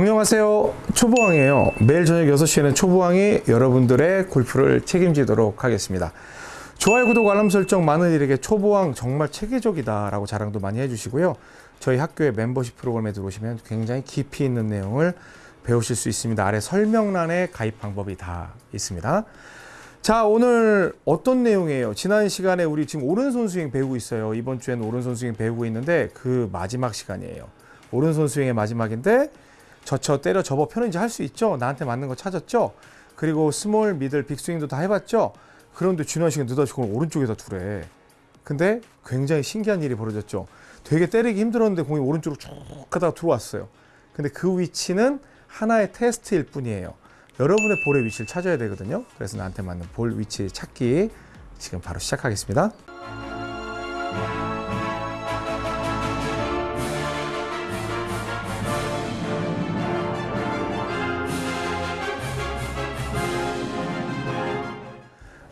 안녕하세요. 초보왕이에요. 매일 저녁 6시에는 초보왕이 여러분들의 골프를 책임지도록 하겠습니다. 좋아요 구독 알람 설정 많은 일에게 초보왕 정말 체계적이다 라고 자랑도 많이 해주시고요. 저희 학교의 멤버십 프로그램에 들어오시면 굉장히 깊이 있는 내용을 배우실 수 있습니다. 아래 설명란에 가입 방법이 다 있습니다. 자 오늘 어떤 내용이에요? 지난 시간에 우리 지금 오른손 스윙 배우고 있어요. 이번 주에는 오른손 스윙 배우고 있는데 그 마지막 시간이에요. 오른손 스윙의 마지막인데 젖혀 때려 접어 펴는지 할 수 있죠? 나한테 맞는 거 찾았죠? 그리고 small middle big 스윙도 다 해봤죠? 그런데 시간 느닷없이 오른쪽에다 두래. 근데 굉장히 신기한 일이 벌어졌죠. 되게 때리기 힘들었는데 공이 오른쪽으로 쭉 가다가 들어왔어요. 근데 그 위치는 하나의 테스트일 뿐이에요. 여러분의 볼의 위치를 찾아야 되거든요. 그래서 나한테 맞는 볼 위치 찾기 지금 바로 시작하겠습니다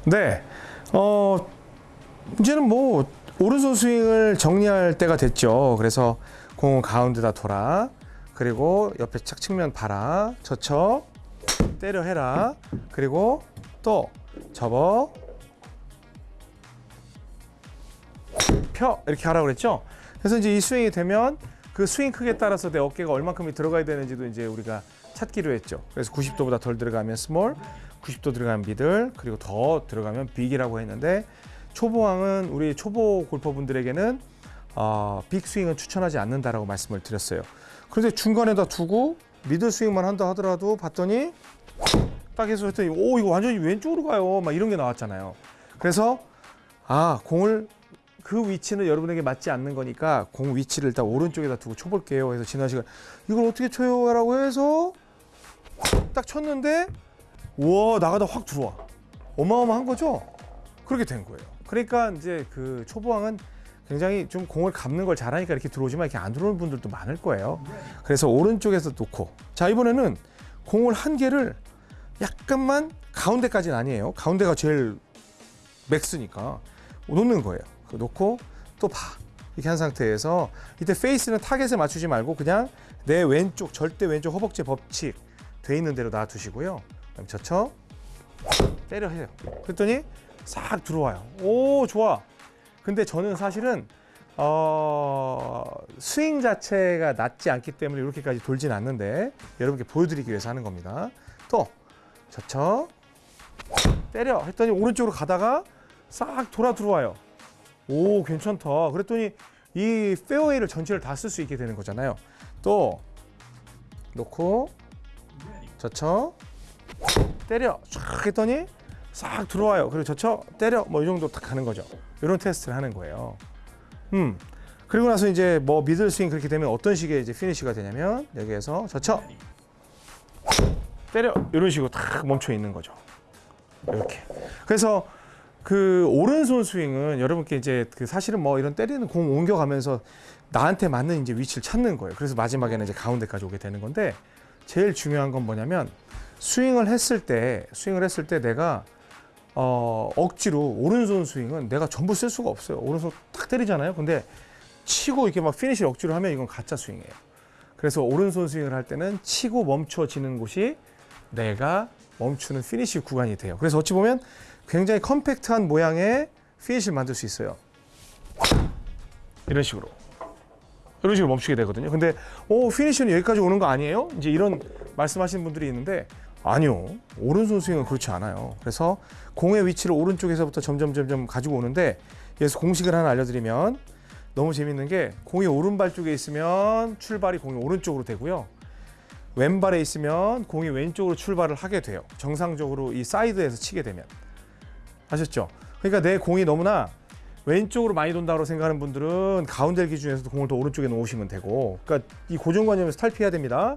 네, 어, 이제는 뭐, 오른손 스윙을 정리할 때가 됐죠. 그래서 공을 가운데다 둬라. 그리고 옆에 착 측면 봐라. 젖혀. 때려 해라. 그리고 또 접어. 펴. 이렇게 하라고 그랬죠. 그래서 이제 이 스윙이 되면 그 스윙 크기에 따라서 내 어깨가 얼만큼이 들어가야 되는지도 이제 우리가 찾기로 했죠. 그래서 90도보다 덜 들어가면 small, 90도 들어가면 middle, 그리고 더 들어가면 big이라고 했는데 초보왕은 우리 초보 골퍼분들에게는 어, big 스윙은 추천하지 않는다라고 말씀을 드렸어요. 그런데 중간에다 두고 middle 스윙만 한다 하더라도 봤더니 딱 해서 했더니 오 이거 완전히 왼쪽으로 가요. 막 이런 게 나왔잖아요. 그래서 아 공을 그 위치는 여러분에게 맞지 않는 거니까 공 위치를 일단 오른쪽에다 두고 쳐볼게요. 그래서 지난 시간 이걸 어떻게 쳐요? 라고 해서 딱 쳤는데 우와 나가다 확 들어와. 어마어마한 거죠? 그렇게 된 거예요. 그러니까 이제 그 초보왕은 굉장히 좀 공을 감는 걸 잘하니까 이렇게 들어오지만 이렇게 안 들어오는 분들도 많을 거예요. 그래서 오른쪽에서 놓고. 자 이번에는 공을 한 개를 약간만 가운데까지는 아니에요. 가운데가 제일 맥스니까 놓는 거예요. 놓고 또 봐. 이렇게 한 상태에서 이때 페이스는 타겟에 맞추지 말고 그냥 내 왼쪽 절대 왼쪽 허벅지 법칙 돼 있는 대로 놔두시고요. 그럼 젖혀 때려 해요. 그랬더니 싹 들어와요. 오 좋아. 근데 저는 사실은 어, 스윙 자체가 낮지 않기 때문에 이렇게까지 돌진 않는데 여러분께 보여드리기 위해서 하는 겁니다. 또 젖혀 때려 했더니 오른쪽으로 가다가 싹 돌아 들어와요. 오 괜찮다. 그랬더니 이 페어웨이를 전체를 다 쓸 수 있게 되는 거잖아요. 또 놓고 젖혀 때려. 쫙 했더니 싹 들어와요. 그리고 젖혀 때려. 뭐 이 정도 딱 가는 거죠. 이런 테스트를 하는 거예요. 음. 그리고 나서 이제 뭐 middle 스윙 그렇게 되면 어떤 식의 이제 피니시가 되냐면 여기에서 젖혀 때려. 이런 식으로 딱 멈춰 있는 거죠. 이렇게. 그래서 그 오른손 스윙은 여러분께 이제 그 사실은 뭐 이런 때리는 공 옮겨가면서 나한테 맞는 이제 위치를 찾는 거예요. 그래서 마지막에는 이제 가운데까지 오게 되는 건데 제일 중요한 건 뭐냐면 스윙을 했을 때 스윙을 했을 때 내가 어, 억지로 오른손 스윙은 내가 전부 쓸 수가 없어요. 오른손 탁 때리잖아요. 근데 치고 이렇게 막 피니시를 억지로 하면 이건 가짜 스윙이에요. 그래서 오른손 스윙을 할 때는 치고 멈춰지는 곳이 내가 멈추는 피니시 구간이 돼요. 그래서 어찌 보면 굉장히 compact한 모양의 피니시를 만들 수 있어요. 이런 식으로. 이런 식으로 멈추게 되거든요. 근데 오 피니시는 여기까지 오는 거 아니에요? 이제 이런 말씀하시는 분들이 있는데 아니요. 오른손 스윙은 그렇지 않아요. 그래서 공의 위치를 오른쪽에서부터 점점 점점 가지고 오는데 여기서 공식을 하나 알려드리면 너무 재밌는 게 공이 오른발 쪽에 있으면 출발이 공이 오른쪽으로 되고요. 왼발에 있으면 공이 왼쪽으로 출발을 하게 돼요. 정상적으로 이 사이드에서 치게 되면. 아셨죠? 그러니까 내 공이 너무나 왼쪽으로 많이 돈다고 생각하는 분들은 가운데 기준에서도 공을 더 오른쪽에 놓으시면 되고 그러니까 이 고정관념에서 탈피해야 됩니다.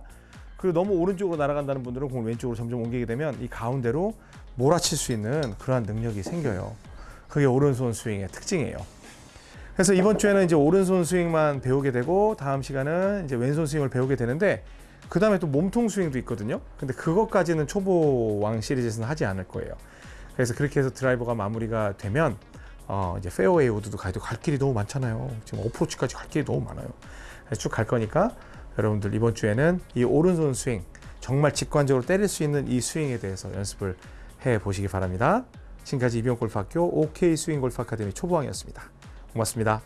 그리고 너무 오른쪽으로 날아간다는 분들은 공을 왼쪽으로 점점 옮기게 되면 이 가운데로 몰아칠 수 있는 그러한 능력이 생겨요. 그게 오른손 스윙의 특징이에요. 그래서 이번 주에는 이제 오른손 스윙만 배우게 되고 다음 시간은 이제 왼손 스윙을 배우게 되는데 그 다음에 또 몸통 스윙도 있거든요. 근데 그것까지는 초보왕 시리즈에서는 하지 않을 거예요. 그래서 그렇게 해서 드라이버가 마무리가 되면 어 이제 페어웨이 우드도 가도 갈 길이 너무 많잖아요. 지금 어프로치까지 갈 길이 너무 많아요. 쭉 갈 거니까 여러분들 이번 주에는 이 오른손 스윙 정말 직관적으로 때릴 수 있는 이 스윙에 대해서 연습을 해 보시기 바랍니다. 지금까지 이병골프학교 OK 스윙 골프 아카데미 초보왕이었습니다. 고맙습니다.